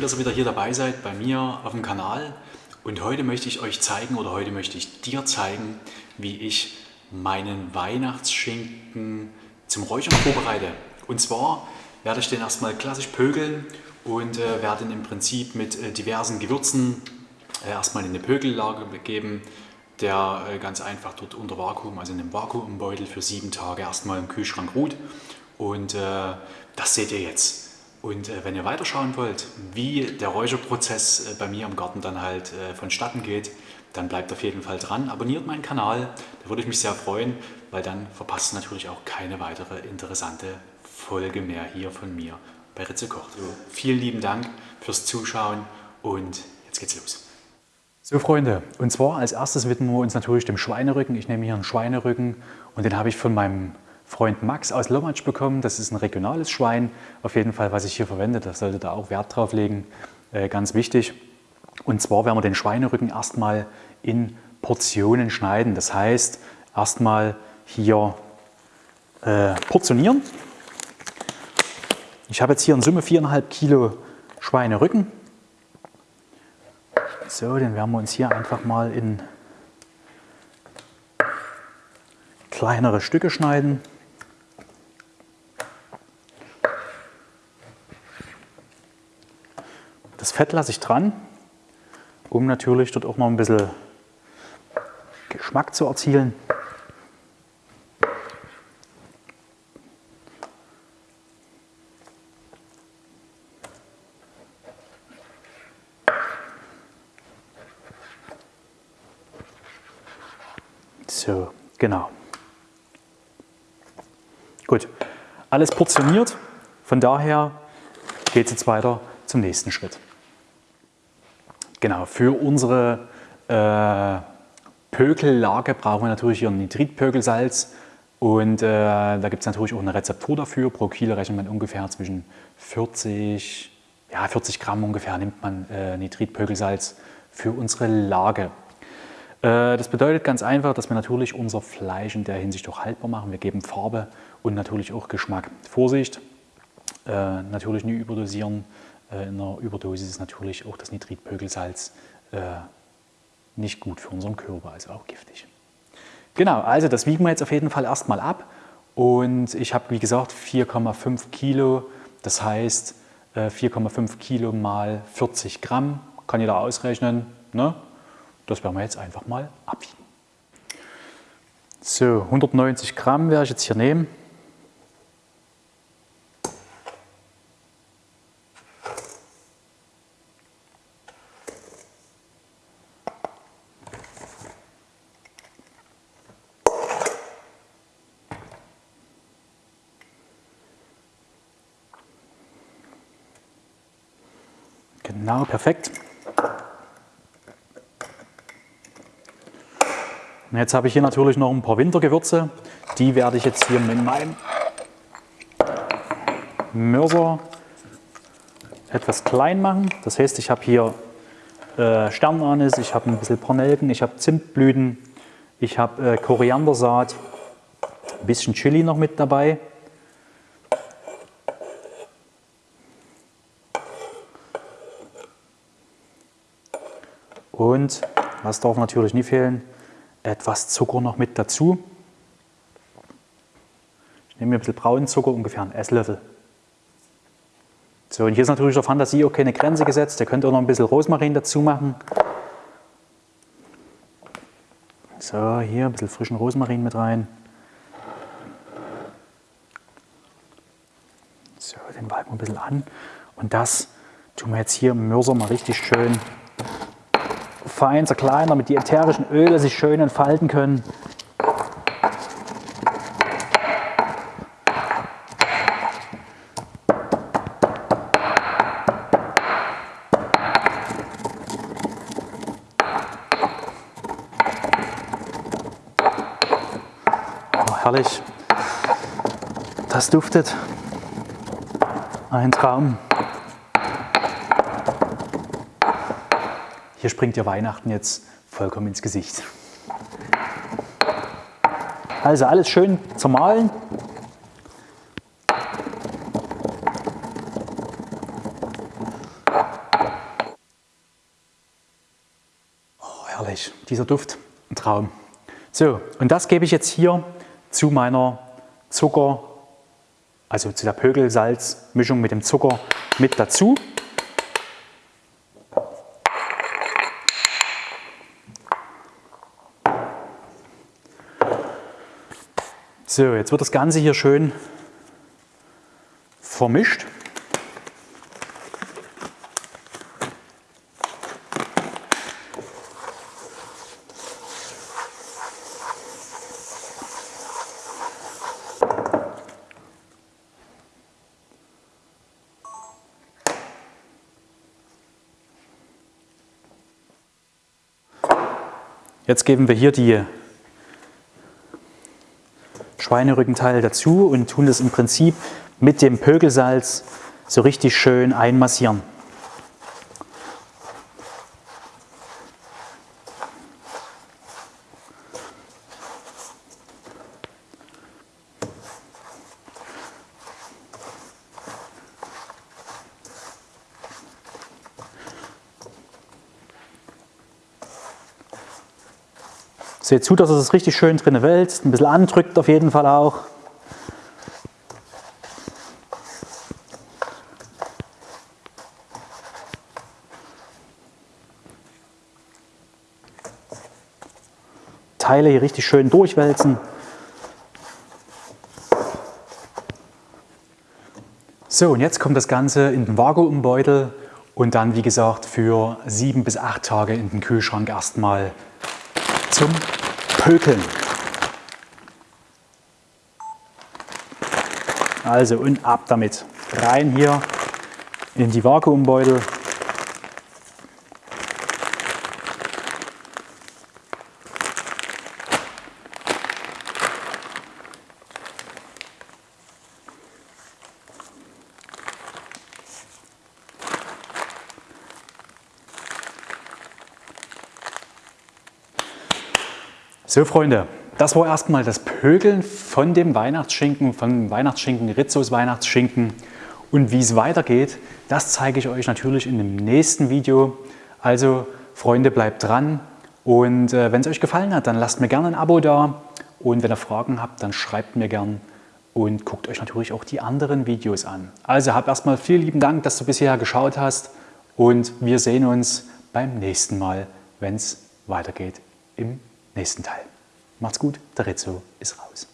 dass ihr wieder hier dabei seid bei mir auf dem Kanal. Und heute möchte ich euch zeigen oder heute möchte ich dir zeigen, wie ich meinen Weihnachtsschinken zum Räuchern vorbereite. Und zwar werde ich den erstmal klassisch pökeln und äh, werde ihn im Prinzip mit äh, diversen Gewürzen äh, erstmal in eine Pökellage geben, der äh, ganz einfach dort unter Vakuum, also in einem Vakuumbeutel für sieben Tage erstmal im Kühlschrank ruht. Und äh, das seht ihr jetzt. Und äh, wenn ihr weiterschauen wollt, wie der Räucherprozess äh, bei mir im Garten dann halt äh, vonstatten geht, dann bleibt auf jeden Fall dran. Abonniert meinen Kanal, da würde ich mich sehr freuen, weil dann verpasst ihr natürlich auch keine weitere interessante Folge mehr hier von mir bei Ritze Kocht. So, vielen lieben Dank fürs Zuschauen und jetzt geht's los. So Freunde, und zwar als erstes widmen wir uns natürlich dem Schweinerücken. Ich nehme hier einen Schweinerücken und den habe ich von meinem Freund Max aus Lommatsch bekommen. Das ist ein regionales Schwein, auf jeden Fall, was ich hier verwende. Da sollte da auch Wert drauf legen, äh, ganz wichtig. Und zwar werden wir den Schweinerücken erstmal in Portionen schneiden. Das heißt, erstmal hier äh, portionieren. Ich habe jetzt hier in Summe 4,5 Kilo Schweinerücken. So, den werden wir uns hier einfach mal in kleinere Stücke schneiden. Fett lasse ich dran, um natürlich dort auch noch ein bisschen Geschmack zu erzielen. So, genau. Gut, alles portioniert. Von daher geht es jetzt weiter zum nächsten Schritt. Genau, für unsere äh, Pökellage brauchen wir natürlich hier Nitritpökelsalz und äh, da gibt es natürlich auch eine Rezeptur dafür. Pro Kilo rechnet man ungefähr zwischen 40, ja 40 Gramm ungefähr nimmt man äh, Nitritpökelsalz für unsere Lage. Äh, das bedeutet ganz einfach, dass wir natürlich unser Fleisch in der Hinsicht auch haltbar machen. Wir geben Farbe und natürlich auch Geschmack. Vorsicht, äh, natürlich nie überdosieren, in einer Überdosis ist natürlich auch das Nitritpökelsalz äh, nicht gut für unseren Körper, also auch giftig. Genau, also das wiegen wir jetzt auf jeden Fall erstmal ab und ich habe wie gesagt 4,5 Kilo, das heißt 4,5 Kilo mal 40 Gramm, kann jeder ausrechnen, ne? das werden wir jetzt einfach mal abwiegen. So, 190 Gramm werde ich jetzt hier nehmen. Genau, perfekt. Und jetzt habe ich hier natürlich noch ein paar Wintergewürze. Die werde ich jetzt hier mit meinem Mörser etwas klein machen. Das heißt, ich habe hier äh, Sternanis, ich habe ein bisschen Pornelken, ich habe Zimtblüten, ich habe äh, Koriandersaat, ein bisschen Chili noch mit dabei. Und, was darf natürlich nie fehlen, etwas Zucker noch mit dazu. Ich nehme mir ein bisschen braunen Zucker, ungefähr einen Esslöffel. So, und hier ist natürlich der Fantasie auch keine Grenze gesetzt. Ihr könnt auch noch ein bisschen Rosmarin dazu machen. So, hier ein bisschen frischen Rosmarin mit rein. So, den walken wir ein bisschen an. Und das tun wir jetzt hier im Mörser mal richtig schön fein zerkleinern, damit die ätherischen Öle sich schön entfalten können. Oh, herrlich. Das duftet. Ein Traum. Hier springt ihr Weihnachten jetzt vollkommen ins Gesicht. Also alles schön zermahlen. Oh, herrlich, dieser Duft, ein Traum. So, und das gebe ich jetzt hier zu meiner Zucker, also zu der Pökelsalzmischung mit dem Zucker mit dazu. So, jetzt wird das Ganze hier schön vermischt. Jetzt geben wir hier die Schweinerückenteile dazu und tun das im Prinzip mit dem Pökelsalz so richtig schön einmassieren. Seht zu, dass es richtig schön drin wälzt, ein bisschen andrückt auf jeden Fall auch. Teile hier richtig schön durchwälzen. So, und jetzt kommt das Ganze in den Vakuumbeutel und dann, wie gesagt, für sieben bis acht Tage in den Kühlschrank erstmal zum Pökeln. Also und ab damit. Rein hier in die Vakuumbeutel. So Freunde, das war erstmal das Pökeln von dem Weihnachtsschinken, von Weihnachtsschinken, Rizzos Weihnachtsschinken. Und wie es weitergeht, das zeige ich euch natürlich in dem nächsten Video. Also Freunde, bleibt dran und äh, wenn es euch gefallen hat, dann lasst mir gerne ein Abo da und wenn ihr Fragen habt, dann schreibt mir gern und guckt euch natürlich auch die anderen Videos an. Also habt erstmal vielen lieben Dank, dass du bisher geschaut hast und wir sehen uns beim nächsten Mal, wenn es weitergeht im nächsten Teil. Macht's gut, der Rezzo ist raus.